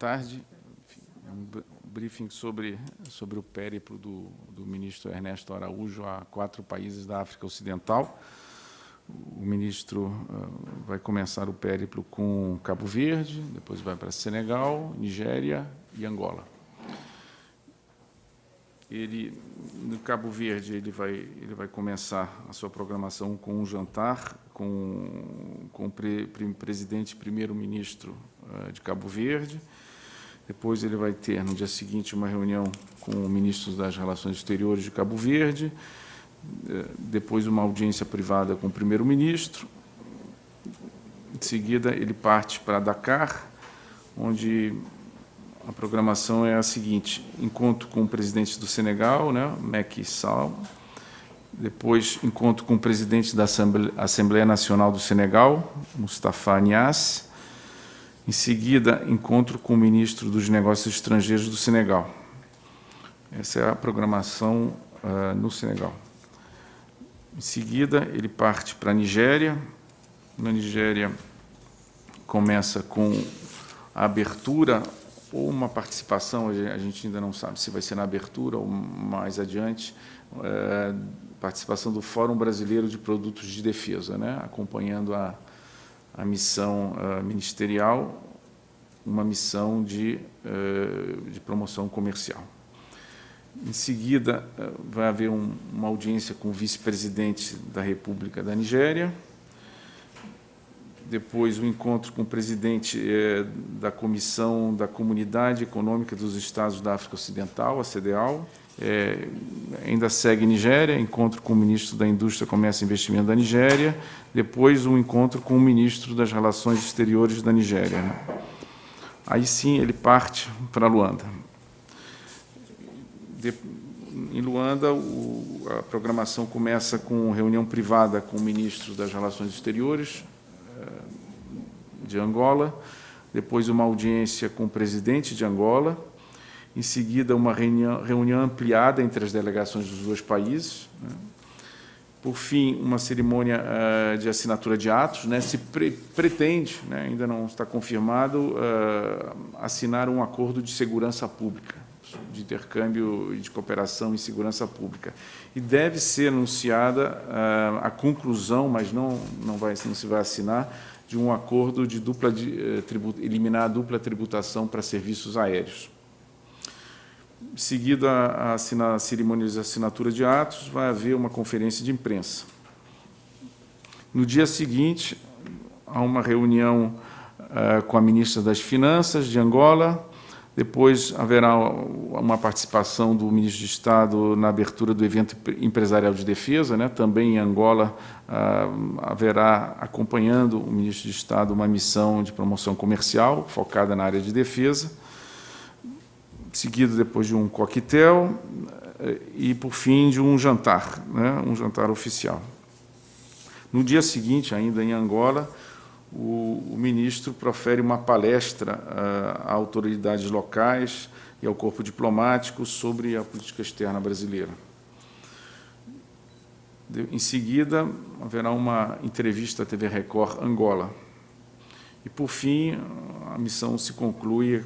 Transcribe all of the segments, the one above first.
tarde. Um briefing sobre, sobre o périplo do, do ministro Ernesto Araújo a quatro países da África Ocidental. O ministro uh, vai começar o périplo com Cabo Verde, depois vai para Senegal, Nigéria e Angola. Ele, no Cabo Verde, ele vai, ele vai começar a sua programação com um jantar com, com o pre, pre, presidente primeiro-ministro uh, de Cabo Verde, depois ele vai ter, no dia seguinte, uma reunião com ministros das Relações Exteriores de Cabo Verde, eh, depois uma audiência privada com o primeiro-ministro. Em seguida, ele parte para Dakar, onde a programação é a seguinte, encontro com o presidente do Senegal, né, Macky Sall, depois encontro com o presidente da Assembleia Nacional do Senegal, Mustafa Niasse, em seguida, encontro com o ministro dos Negócios Estrangeiros do Senegal. Essa é a programação uh, no Senegal. Em seguida, ele parte para a Nigéria. Na Nigéria, começa com a abertura ou uma participação, a gente ainda não sabe se vai ser na abertura ou mais adiante, uh, participação do Fórum Brasileiro de Produtos de Defesa, né, acompanhando a, a missão uh, ministerial, uma missão de, uh, de promoção comercial. Em seguida, uh, vai haver um, uma audiência com o vice-presidente da República da Nigéria, depois o um encontro com o presidente eh, da Comissão da Comunidade Econômica dos Estados da África Ocidental, a CDAO, é, ainda segue Nigéria, encontro com o ministro da Indústria, Comércio e Investimento da Nigéria, depois um encontro com o ministro das Relações Exteriores da Nigéria. Né? Aí sim ele parte para Luanda. De, em Luanda, o, a programação começa com reunião privada com o ministro das Relações Exteriores eh, de Angola, depois uma audiência com o presidente de Angola, em seguida uma reunião, reunião ampliada entre as delegações dos dois países, né? por fim, uma cerimônia uh, de assinatura de atos, né? se pre pretende, né? ainda não está confirmado, uh, assinar um acordo de segurança pública, de intercâmbio de cooperação em segurança pública. E deve ser anunciada uh, a conclusão, mas não, não, vai, não se vai assinar, de um acordo de dupla de, eliminar a dupla tributação para serviços aéreos. Seguida a, a, a cerimônia de assinatura de atos, vai haver uma conferência de imprensa. No dia seguinte, há uma reunião uh, com a ministra das Finanças de Angola, depois haverá uma participação do ministro de Estado na abertura do evento empresarial de defesa, né? também em Angola uh, haverá, acompanhando o ministro de Estado, uma missão de promoção comercial focada na área de defesa seguido depois de um coquetel eh, e, por fim, de um jantar, né, um jantar oficial. No dia seguinte, ainda em Angola, o, o ministro profere uma palestra uh, a autoridades locais e ao corpo diplomático sobre a política externa brasileira. De, em seguida, haverá uma entrevista à TV Record Angola. E, por fim, a missão se conclui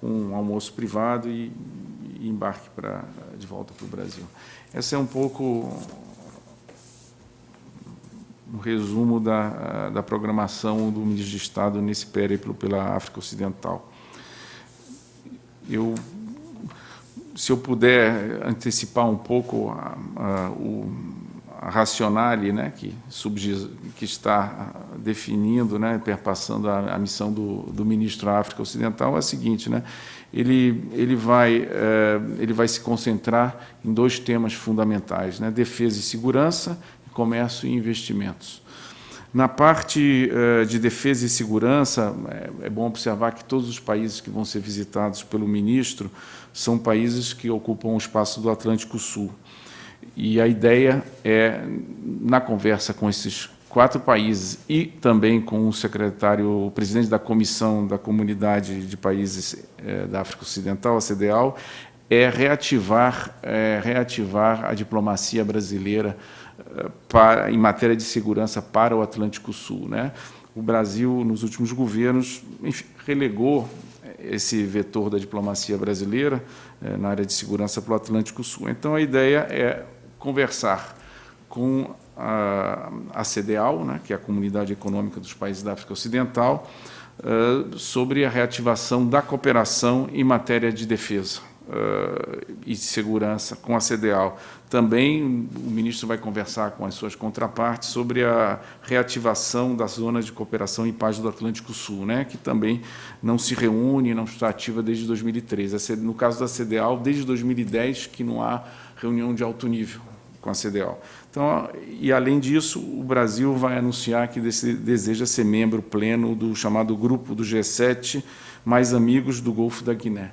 com um almoço privado e, e embarque para de volta para o Brasil. Esse é um pouco um resumo da, da programação do ministro de Estado nesse périplo pela África Ocidental. Eu, se eu puder antecipar um pouco a, a, o, racionale né, que, que está definindo, né, perpassando a, a missão do, do, ministro África Ocidental é a seguinte, né, ele, ele, vai, é, ele vai se concentrar em dois temas fundamentais, né, defesa e segurança, comércio e investimentos. Na parte uh, de defesa e segurança, é, é, bom observar que todos os países que vão ser visitados pelo ministro são países que ocupam o espaço do Atlântico Sul. E a ideia é, na conversa com esses quatro países e também com o secretário, o presidente da Comissão da Comunidade de Países é, da África Ocidental, a CDAO, é reativar, é, reativar a diplomacia brasileira é, para, em matéria de segurança para o Atlântico Sul. Né? O Brasil, nos últimos governos, enfim, relegou esse vetor da diplomacia brasileira na área de segurança para o Atlântico Sul. Então, a ideia é conversar com a, a CDAO, né, que é a Comunidade Econômica dos Países da África Ocidental, uh, sobre a reativação da cooperação em matéria de defesa uh, e de segurança com a CDAO. Também o ministro vai conversar com as suas contrapartes sobre a reativação das zonas de cooperação em paz do Atlântico Sul, né, que também não se reúne, não está ativa desde 2013. No caso da CDAO, desde 2010 que não há reunião de alto nível com a CDAO. Então, e além disso, o Brasil vai anunciar que deseja ser membro pleno do chamado Grupo do G7 Mais Amigos do Golfo da Guiné.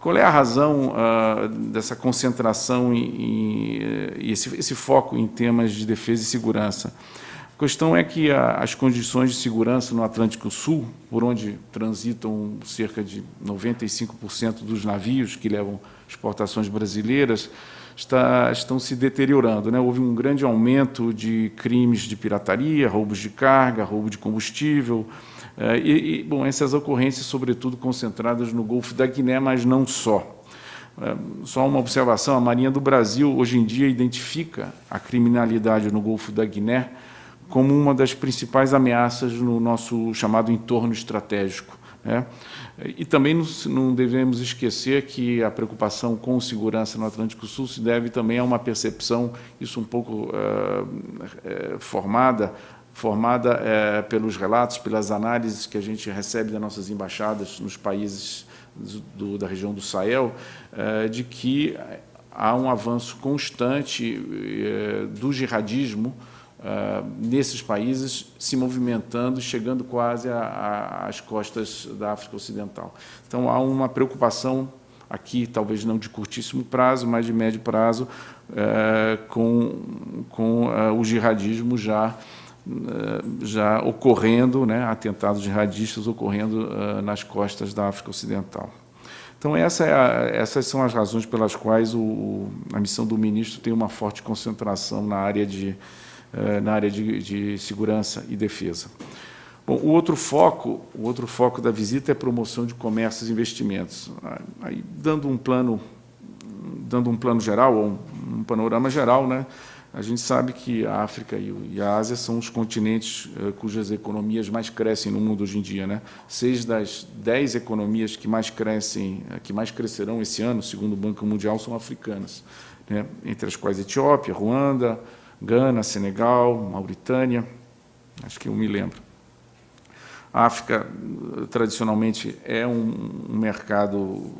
Qual é a razão uh, dessa concentração e esse, esse, foco em temas de defesa e segurança? A questão é que a, as condições de segurança no Atlântico Sul, por onde transitam cerca de 95% dos navios que levam exportações brasileiras, está, estão se deteriorando. Né? Houve um grande aumento de crimes de pirataria, roubos de carga, roubo de combustível, eh, e, e, bom, essas ocorrências, sobretudo, concentradas no Golfo da Guiné, mas não só. Eh, só uma observação, a Marinha do Brasil, hoje em dia, identifica a criminalidade no Golfo da Guiné como uma das principais ameaças no nosso chamado entorno estratégico. Né? E também não devemos esquecer que a preocupação com segurança no Atlântico Sul se deve também a uma percepção, isso um pouco uh, formada, formada uh, pelos relatos, pelas análises que a gente recebe das nossas embaixadas nos países do, da região do Sahel, uh, de que há um avanço constante do jihadismo, uh, nesses países, se movimentando, chegando quase às costas da África Ocidental. Então, há uma preocupação aqui, talvez não de curtíssimo prazo, mas de médio prazo, uh, com, com uh, o jihadismo já já ocorrendo, né, atentados jihadistas ocorrendo nas costas da África Ocidental. Então, essa é a, essas são as razões pelas quais o, a missão do ministro tem uma forte concentração na área de eh, na área de, de segurança e defesa. Bom, o outro foco, o outro foco da visita é a promoção de comércios e investimentos. Aí, dando um plano, dando um plano geral, ou um, um panorama geral, né, a gente sabe que a África e a Ásia são os continentes uh, cujas economias mais crescem no mundo hoje em dia. Né? Seis das dez economias que mais crescem, uh, que mais crescerão esse ano, segundo o Banco Mundial, são africanas, né? entre as quais Etiópia, Ruanda, Gana, Senegal, Mauritânia, acho que eu me lembro. A África, tradicionalmente, é um, mercado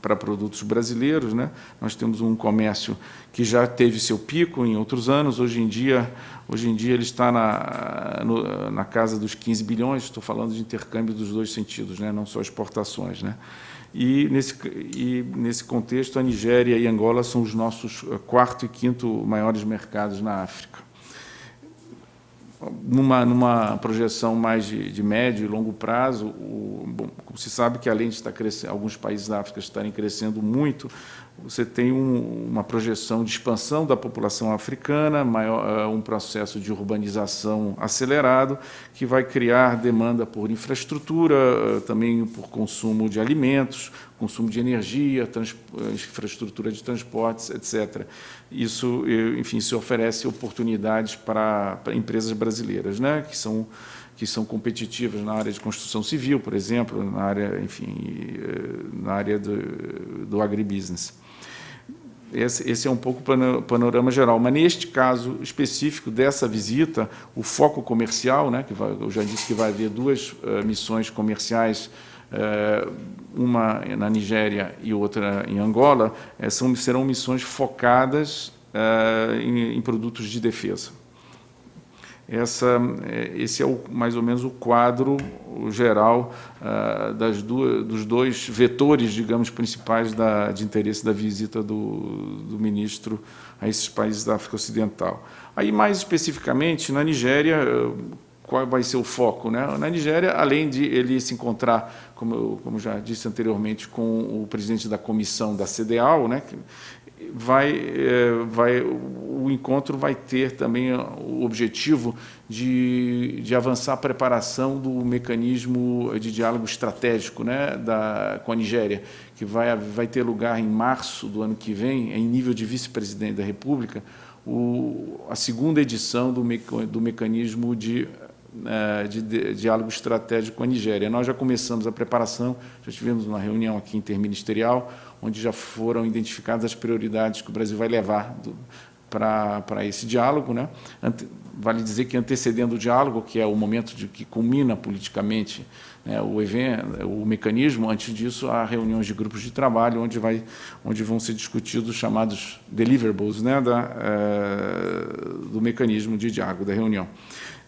para produtos brasileiros. Né? Nós temos um comércio que já teve seu pico em outros anos, hoje em dia, hoje em dia ele está na, no, na casa dos 15 bilhões, estou falando de intercâmbio dos dois sentidos, né? não só exportações. Né? E nesse, e nesse contexto, a Nigéria e Angola são os nossos eh, quarto e quinto maiores mercados na África. Numa, numa projeção mais de, de médio e longo prazo, o, bom, como se sabe que além de estar crescendo, alguns países da África estarem crescendo muito, você tem um, uma projeção de expansão da população africana, maior, eh, um processo de urbanização acelerado, que vai criar demanda por infraestrutura, eh, também por consumo de alimentos, consumo de energia, eh, infraestrutura de transportes, etc. Isso, enfim, se oferece oportunidades para, para empresas brasileiras, né, que são que são competitivas na área de construção civil, por exemplo, na área, enfim, na área do, do agribusiness. Esse, esse, é um pouco o panorama geral. Mas, neste caso específico dessa visita, o foco comercial, né, que vai, eu já disse que vai haver duas uh, missões comerciais, uh, uma na Nigéria e outra em Angola, uh, são, serão missões focadas em, em produtos de defesa. Essa, é, esse é o, mais ou menos o quadro geral uh, das duas, dos dois vetores, digamos, principais da, de interesse da visita do, do ministro a esses países da África Ocidental. Aí, mais especificamente, na Nigéria, qual vai ser o foco? Né? Na Nigéria, além de ele se encontrar, como, eu, como já disse anteriormente, com o presidente da comissão da CDAO, né, vai, é, vai, o encontro vai ter também o objetivo de, de avançar a preparação do mecanismo de diálogo estratégico né, da, com a Nigéria, que vai, vai ter lugar em março do ano que vem, em nível de vice-presidente da República, o, a segunda edição do, do mecanismo de é, de, de, diálogo estratégico com a Nigéria. Nós já começamos a preparação, já tivemos uma reunião aqui interministerial, onde já foram identificadas as prioridades que o Brasil vai levar para esse diálogo. Né? Vale dizer que antecedendo o diálogo, que é o momento de que culmina politicamente né, o evento, o mecanismo, antes disso há reuniões de grupos de trabalho onde, vai, onde vão ser discutidos os chamados deliverables né, da, é, do mecanismo de diálogo, da reunião.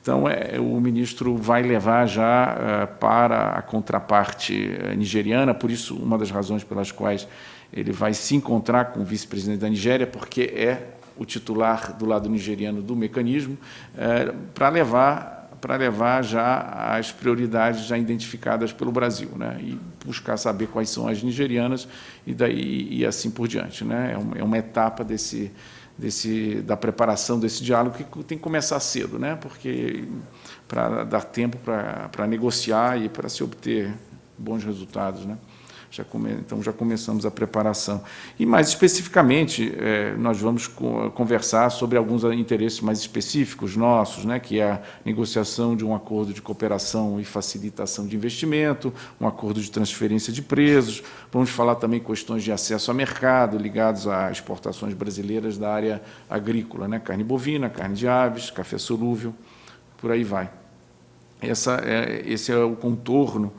Então, é, o ministro vai levar já é, para a contraparte é, nigeriana, por isso, uma das razões pelas quais ele vai se encontrar com o vice-presidente da Nigéria, porque é o titular do lado nigeriano do mecanismo, é, para levar para levar já as prioridades já identificadas pelo Brasil, né? e buscar saber quais são as nigerianas e daí e assim por diante, né? É uma etapa desse desse, da preparação desse diálogo que tem que começar cedo, né? porque para dar tempo para negociar e para se obter bons resultados. Né? Já come, então, já começamos a preparação. E, mais especificamente, é, nós vamos co conversar sobre alguns interesses mais específicos nossos, né, que é a negociação de um acordo de cooperação e facilitação de investimento, um acordo de transferência de presos. Vamos falar também questões de acesso a mercado ligados a exportações brasileiras da área agrícola, né, carne bovina, carne de aves, café solúvel, por aí vai. Essa é, esse é o contorno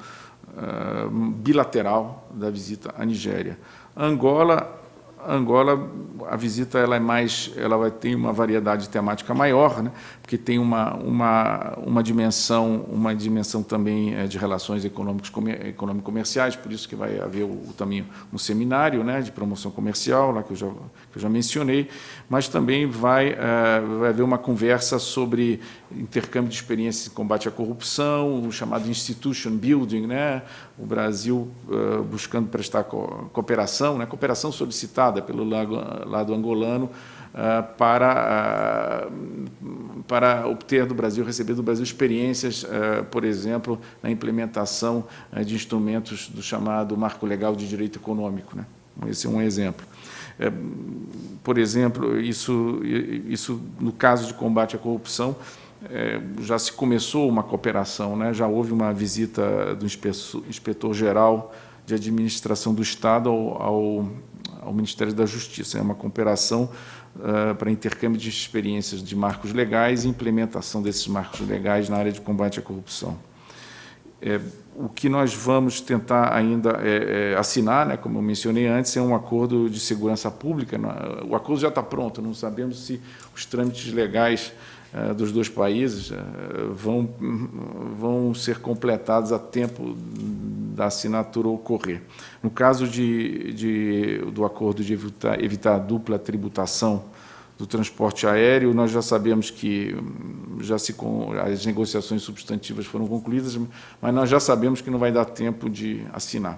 uh, bilateral da visita à Nigéria. Angola, Angola, a visita ela é mais, ela vai ter uma variedade temática maior, né? Porque tem uma, uma, uma dimensão, uma dimensão também é, de relações econômicos econômico-comerciais, por isso que vai haver o, também um seminário, né, de promoção comercial, lá que eu já que eu já mencionei, mas também vai, é, vai haver uma conversa sobre intercâmbio de experiências em combate à corrupção, o chamado institution building, né, o Brasil uh, buscando prestar co cooperação, né, cooperação solicitada pelo lado, lado angolano para, uh, para obter do Brasil, receber do Brasil experiências, por exemplo, na implementação de instrumentos do chamado Marco Legal de Direito Econômico. Né? Esse é um exemplo. É, por exemplo, isso, isso no caso de combate à corrupção, é, já se começou uma cooperação, né? já houve uma visita do inspetor-geral de administração do Estado ao, ao, ao, Ministério da Justiça. É uma cooperação uh, para intercâmbio de experiências de marcos legais e implementação desses marcos legais na área de combate à corrupção. É, o que nós vamos tentar ainda é, é, assinar, né, como eu mencionei antes, é um acordo de segurança pública. O acordo já está pronto, não sabemos se os trâmites legais eh, dos dois países eh, vão, vão ser completados a tempo da assinatura ocorrer. No caso de, de do acordo de evitar, evitar a dupla tributação do transporte aéreo, nós já sabemos que hum, já se, as negociações substantivas foram concluídas, mas nós já sabemos que não vai dar tempo de assinar.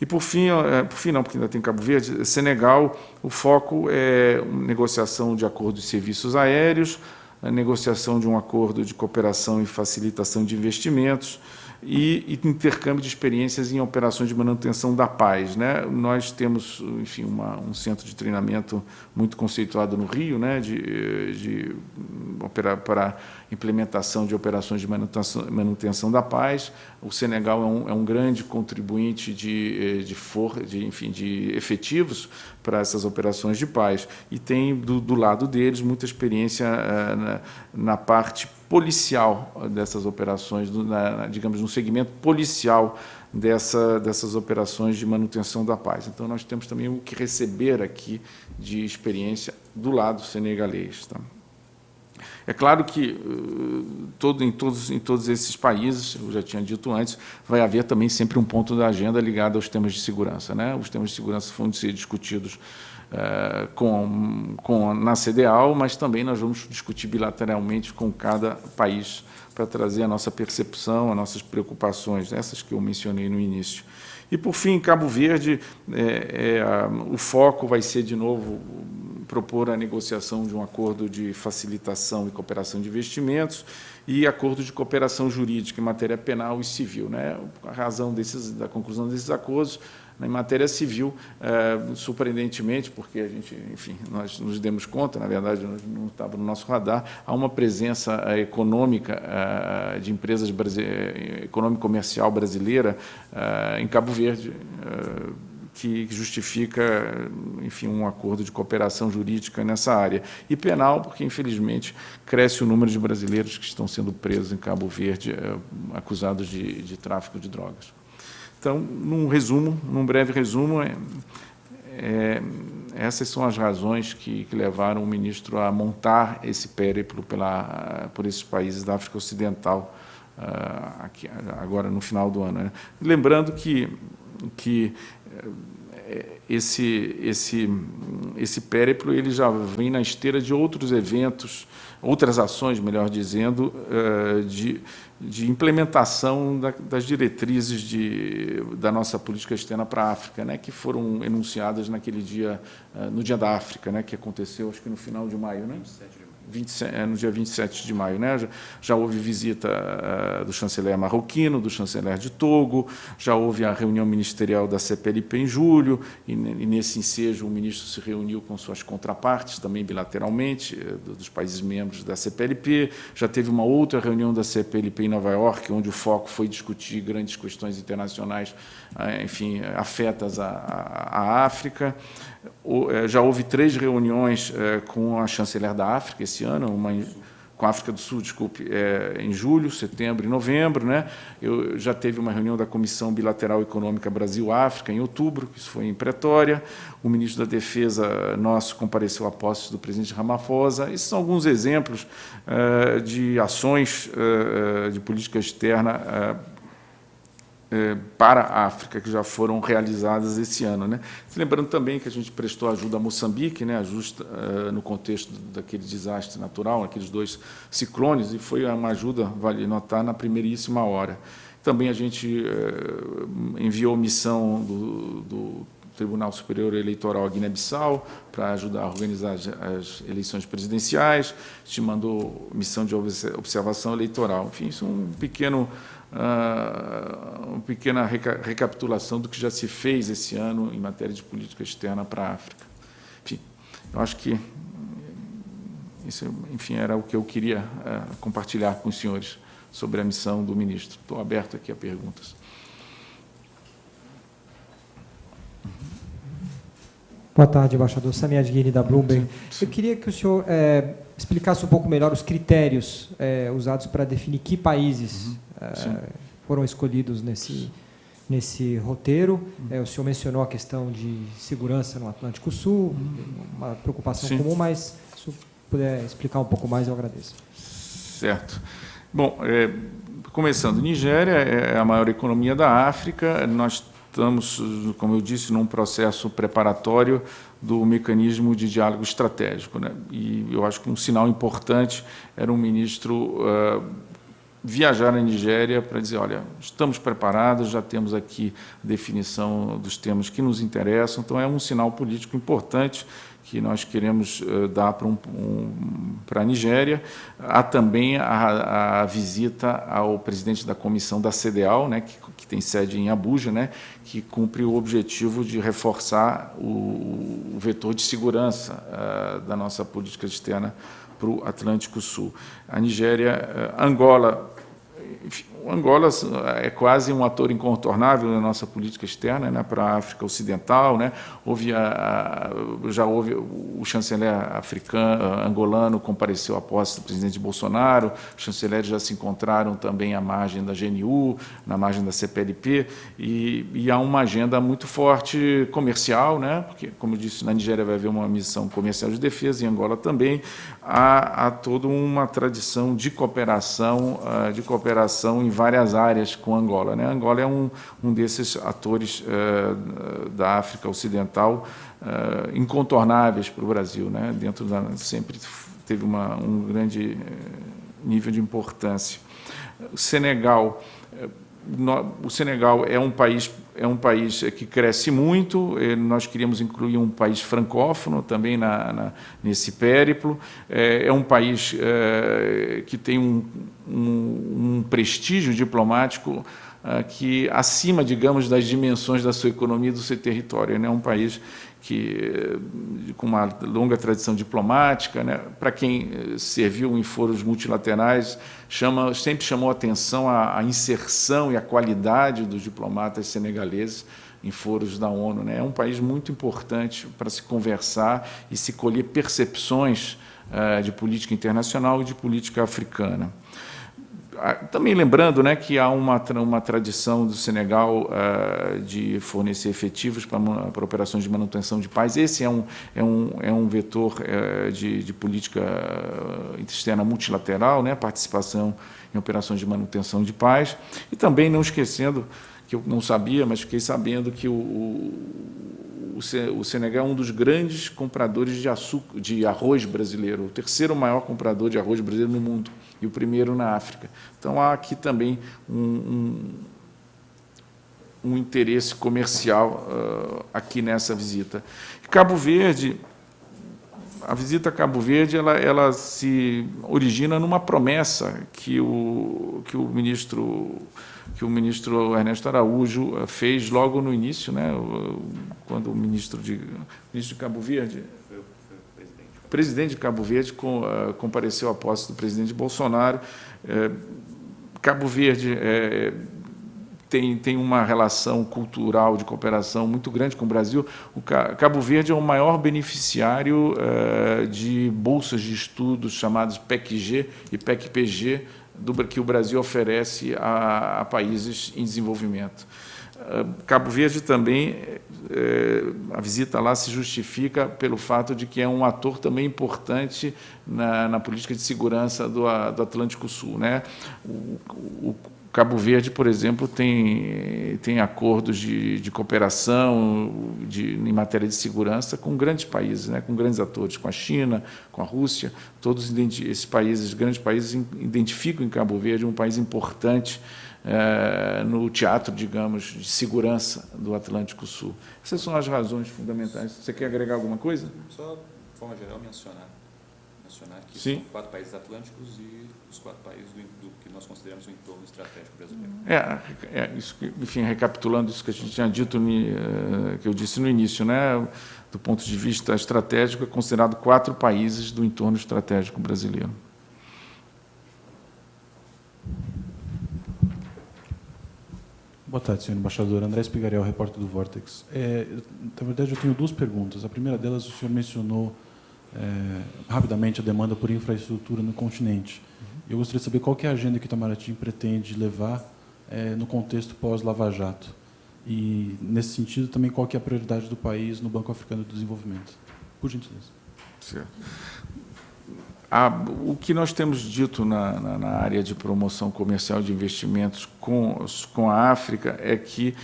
E, por fim, eh, por fim não, porque ainda tem Cabo Verde, Senegal, o foco é negociação de acordo de serviços aéreos, a negociação de um acordo de cooperação e facilitação de investimentos e, e intercâmbio de experiências em operações de manutenção da paz. Né? Nós temos, enfim, uma, um centro de treinamento muito conceituado no Rio, né? de, de operar para implementação de operações de manutenção, manutenção da paz. O Senegal é um, é um grande contribuinte de, eh, de, for, de, enfim, de efetivos para essas operações de paz e tem do, do lado deles muita experiência uh, na, na, parte policial dessas operações, na, digamos, no segmento policial dessa, dessas operações de manutenção da paz. Então, nós temos também o que receber aqui de experiência do lado senegalês. Tá? É claro que uh, todo, em, todos, em todos esses países, eu já tinha dito antes, vai haver também sempre um ponto da agenda ligado aos temas de segurança. Né? Os temas de segurança vão ser discutidos uh, com, com, na CDAO, mas também nós vamos discutir bilateralmente com cada país para trazer a nossa percepção, as nossas preocupações, essas que eu mencionei no início. E, por fim, em Cabo Verde, é, é, o foco vai ser, de novo, propor a negociação de um acordo de facilitação e cooperação de investimentos e acordo de cooperação jurídica em matéria penal e civil. Né? A razão desses, da conclusão desses acordos em matéria civil, é, surpreendentemente, porque a gente, enfim, nós nos demos conta, na verdade, não estava no nosso radar, há uma presença é, econômica é, de empresas econômico-comercial brasileira em Cabo Verde, que justifica, enfim, um acordo de cooperação jurídica nessa área. E penal, porque, infelizmente, cresce o número de brasileiros que estão sendo presos em Cabo Verde, acusados de, de tráfico de drogas. Então, num resumo, num breve resumo, é, é, essas são as razões que, que, levaram o ministro a montar esse périplo pela, por esses países da África Ocidental, uh, aqui, agora no final do ano. Né? Lembrando que, que é, esse, esse, esse périplo ele já vem na esteira de outros eventos, outras ações, melhor dizendo, uh, de, de implementação da, das diretrizes de, da nossa política externa para a África, né, que foram enunciadas naquele dia, no Dia da África, né, que aconteceu, acho que no final de maio, né? 27 de 27, é, no dia 27 de maio. Né? Já, já houve visita uh, do chanceler marroquino, do chanceler de Togo, já houve a reunião ministerial da CPLP em julho, e, e nesse ensejo o ministro se reuniu com suas contrapartes, também bilateralmente, uh, dos países membros da CPLP, já teve uma outra reunião da CPLP em Nova York, onde o foco foi discutir grandes questões internacionais, uh, enfim, afetas à, à África. É, já houve três reuniões é, com a chanceler da África esse ano, uma com a África do Sul, desculpe, é, em julho, setembro e novembro. Né? Eu já teve uma reunião da Comissão Bilateral Econômica Brasil-África em outubro, isso foi em Pretória. O ministro da Defesa nosso compareceu a posse do presidente Ramaphosa. Esses são alguns exemplos de ações de política externa é, para a África que já foram realizadas esse ano. Né? Lembrando também que a gente prestou ajuda a Moçambique, né, uh, no contexto daquele desastre natural, aqueles dois ciclones, e foi uma ajuda, vale notar, na primeiríssima hora. Também a gente uh, enviou missão do, do Tribunal Superior Eleitoral à Guiné-Bissau para ajudar a organizar as, eleições presidenciais, te mandou missão de observação eleitoral. Enfim, isso é um pequeno uh, uma pequena reca recapitulação do que já se fez esse ano em matéria de política externa para a África. Enfim, eu acho que isso, enfim, era o que eu queria uh, compartilhar com os senhores sobre a missão do ministro. Estou aberto aqui a perguntas. Boa tarde, embaixador. Samir Guini, da Bloomberg. Eu queria que o senhor é, explicasse um pouco melhor os critérios é, usados para definir que países uhum. é, foram escolhidos nesse, nesse roteiro. Uhum. o senhor mencionou a questão de segurança no Atlântico Sul, uhum. uma preocupação Sim. comum, mas se o puder explicar um pouco mais, eu agradeço. Certo. Bom, começando, Nigéria é a maior economia da África. Nós estamos, como eu disse, num processo preparatório do mecanismo de diálogo estratégico. Né? E eu acho que um sinal importante era um ministro uh, viajar à Nigéria para dizer, olha, estamos preparados, já temos aqui a definição dos temas que nos interessam, então é um sinal político importante que nós queremos uh, dar para um, um, a Nigéria. Há também a, a, visita ao presidente da comissão da CDAO, né, que, que tem sede em Abuja, né, que cumpre o objetivo de reforçar o, o vetor de segurança uh, da nossa política externa para o Atlântico Sul. A Nigéria, uh, Angola, enfim, Angola é quase um ator incontornável na nossa política externa né, para a África Ocidental. Né? Houve a, já houve o chanceler africano, angolano compareceu à posse do presidente Bolsonaro, os chanceleres já se encontraram também à margem da GNU, na margem da CPLP, e, e há uma agenda muito forte comercial, né? porque, como eu disse, na Nigéria vai haver uma missão comercial de defesa, em Angola também, há, há toda uma tradição de cooperação, ah, de cooperação em várias áreas com Angola. Né? Angola é um, um desses atores uh, da África Ocidental uh, incontornáveis para o Brasil. Né? Dentro da, sempre teve uma, um grande nível de importância. O Senegal o Senegal é um país é um país que cresce muito. Nós queríamos incluir um país francófono também na, na nesse périplo. É, é um país é, que tem um, um, um prestígio diplomático é, que acima, digamos, das dimensões da sua economia e do seu território. É né? um país que com uma longa tradição diplomática, né? para quem eh, serviu em foros multilaterais, chama, sempre chamou atenção a, a, inserção e a qualidade dos diplomatas senegaleses em foros da ONU. Né? É um país muito importante para se conversar e se colher percepções uh, de política internacional e de política africana também lembrando né, que há uma, uma tradição do Senegal uh, de fornecer efetivos para, operações de manutenção de paz. Esse é um, é um, é um vetor uh, de, de, política externa multilateral, né, participação em operações de manutenção de paz. E também não esquecendo, que eu não sabia, mas fiquei sabendo que o, o, o Senegal é um dos grandes compradores de, açúcar, de arroz brasileiro, o terceiro maior comprador de arroz brasileiro no mundo e o primeiro na África. Então, há aqui também um, um, um interesse comercial uh, aqui nessa visita. Cabo Verde, a visita a Cabo Verde, ela, ela se origina numa promessa que o, que o ministro que o ministro Ernesto Araújo uh, fez logo no início, né, quando o ministro de, ministro de Cabo Verde, presidente de Cabo Verde uh, compareceu à posse do presidente Bolsonaro. Uh, Cabo Verde uh, tem, tem uma relação cultural de cooperação muito grande com o Brasil. O Cabo Verde é o maior beneficiário eh, de bolsas de estudos chamadas PECG e PECPG do, que o Brasil oferece a, a países em desenvolvimento. Cabo Verde também, é, a visita lá se justifica pelo fato de que é um ator também importante na, na política de segurança do, do Atlântico Sul. Né? O, o, Cabo Verde, por exemplo, tem, tem acordos de, de cooperação de, em matéria de segurança com grandes países, né, com grandes atores, com a China, com a Rússia. Todos esses países, grandes países, identificam em Cabo Verde um país importante é, no teatro, digamos, de segurança do Atlântico Sul. Essas são as razões fundamentais. Você quer agregar alguma coisa? Só, de forma geral, mencionar, mencionar que Sim. são quatro países atlânticos e os quatro países do, do que nós consideramos o entorno estratégico brasileiro. É, é isso, enfim, recapitulando isso que a gente tinha dito, eh, que eu disse no início, né, do ponto de vista estratégico, é considerado quatro países do entorno estratégico brasileiro. Boa tarde, senhor embaixador. André Spigarel, repórter do Vortex. É, na verdade, eu tenho duas perguntas. A primeira delas, o senhor mencionou é, rapidamente a demanda por infraestrutura no continente. Uhum. Eu gostaria de saber qual é a agenda que o Itamaraty pretende levar é, no contexto pós-Lava Jato. E, nesse sentido, também qual é a prioridade do país no Banco Africano de Desenvolvimento. Por gentileza. Certo. A, o que nós temos dito na, na, na, área de promoção comercial de investimentos com, com a África é que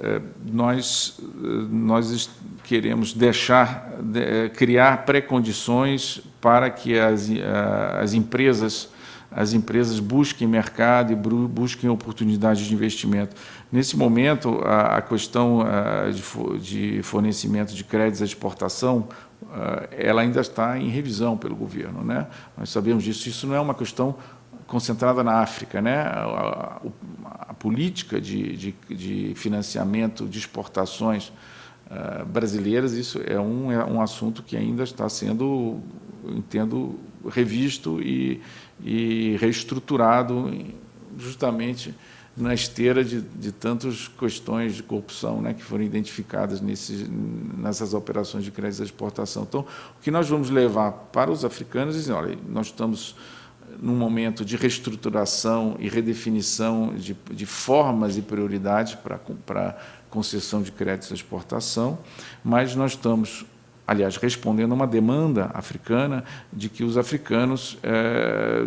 eh, nós, eh, nós queremos deixar, de, eh, criar pré-condições para que as, as empresas as empresas busquem mercado e busquem oportunidades de investimento. Nesse momento, a, questão de, fornecimento de créditos à exportação ela ainda está em revisão pelo governo. Né? Nós sabemos disso. Isso não é uma questão concentrada na África. Né? A, a, a política de, de, de, financiamento de exportações uh, brasileiras, isso é um, é um assunto que ainda está sendo, entendo, revisto e, e reestruturado justamente na esteira de, de tantas questões de corrupção né, que foram identificadas nesses, nessas operações de crédito de exportação. Então, o que nós vamos levar para os africanos é dizer, olha, nós estamos num momento de reestruturação e redefinição de, de formas e prioridades para, concessão de créditos de exportação, mas nós estamos aliás, respondendo a uma demanda africana de que os africanos é,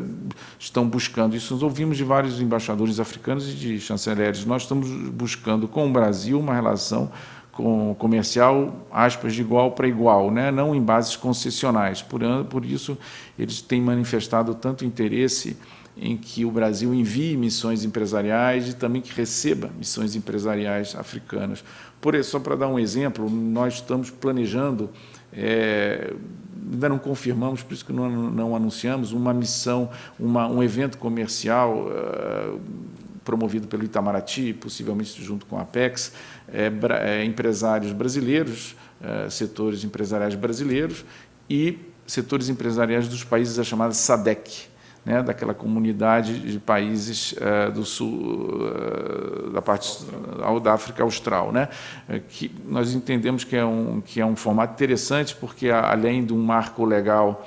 estão buscando isso. Nós ouvimos de vários embaixadores africanos e de chanceleres. Nós estamos buscando com o Brasil uma relação com comercial, aspas, de igual para igual, né? não em bases concessionais. Por, por isso, eles têm manifestado tanto interesse em que o Brasil envie missões empresariais e também que receba missões empresariais africanas. Por isso, só para dar um exemplo, nós estamos planejando, é, ainda não confirmamos, por isso que não, não anunciamos, uma missão, uma, um evento comercial uh, promovido pelo Itamaraty, possivelmente junto com a Apex, é, é, empresários brasileiros, é, setores empresariais brasileiros e setores empresariais dos países da chamada SADEC, né, daquela comunidade de países uh, do sul, uh, da parte uh, da África Austral, né, que nós entendemos que é um que é um formato interessante porque além de um marco legal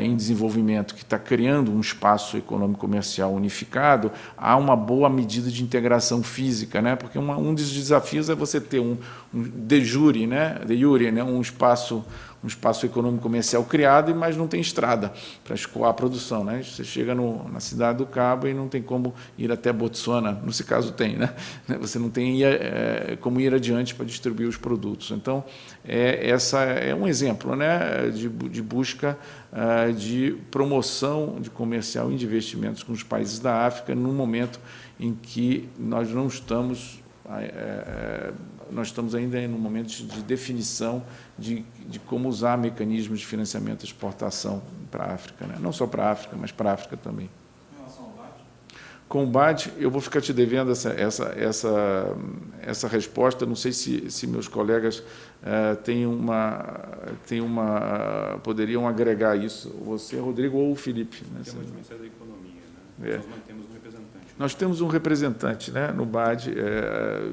em desenvolvimento que está criando um espaço econômico comercial unificado, há uma boa medida de integração física, né? Porque uma, um dos desafios é você ter um, um de jure, né? De jure, né? Um espaço um espaço econômico comercial criado, mas não tem estrada para escoar a produção. Né? Você chega no, na cidade do Cabo e não tem como ir até Botsuana, nesse caso tem, né? você não tem é, como ir adiante para distribuir os produtos. Então, é, essa é um exemplo né? de, de busca uh, de promoção de comercial e de investimentos com os países da África, num momento em que nós não estamos é, nós estamos ainda em um momento de definição de, de como usar mecanismos de financiamento de exportação para a África, né? não só para a África, mas para a África também. Com o BAD, eu vou ficar te devendo essa, essa, essa, essa resposta. Não sei se, se meus colegas uh, têm uma, têm uma, poderiam agregar isso. Você, Rodrigo, ou o Felipe. Né? Temos o Ministério da Economia. Né? É. Nós mantemos. Nós temos um representante né, no BAD. É,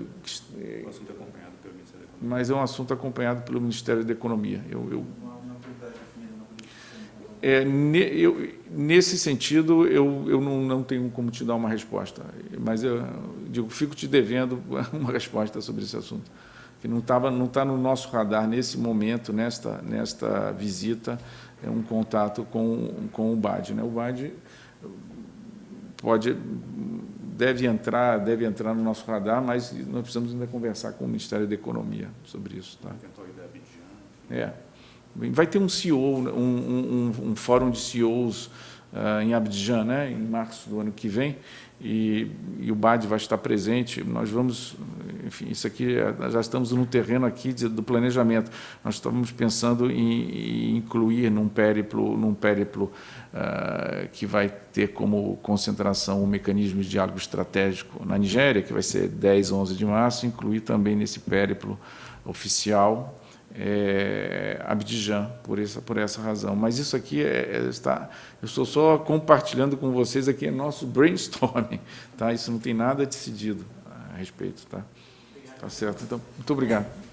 o assunto é acompanhado pelo Ministério da Economia. Mas é um assunto acompanhado pelo Ministério da Economia. Eu, eu, é, eu, nesse sentido, eu, eu não, não tenho como te dar uma resposta, mas eu digo, fico te devendo uma resposta sobre esse assunto, que não estava, não está no nosso radar nesse momento, nesta, nesta visita, é um contato com, com o BAD. Né? O BAD pode, deve entrar, deve entrar no nosso radar, mas nós precisamos ainda conversar com o Ministério da Economia sobre isso. Tá? É. Vai ter um CEO, um, um, um fórum de CEOs uh, em Abidjan, né, em março do ano que vem, e, e, o BAD vai estar presente. Nós vamos, enfim, isso aqui, é, já estamos no terreno aqui de, do planejamento. Nós estamos pensando em, em incluir num périplo, num périplo uh, que vai ter como concentração o mecanismo de diálogo estratégico na Nigéria, que vai ser 10, 11 de março, incluir também nesse périplo oficial é, Abidjan, por essa, por essa razão. Mas isso aqui é, é, está, eu estou só compartilhando com vocês aqui é nosso brainstorming, tá? Isso não tem nada decidido a respeito, tá? Tá certo. Então, muito obrigado.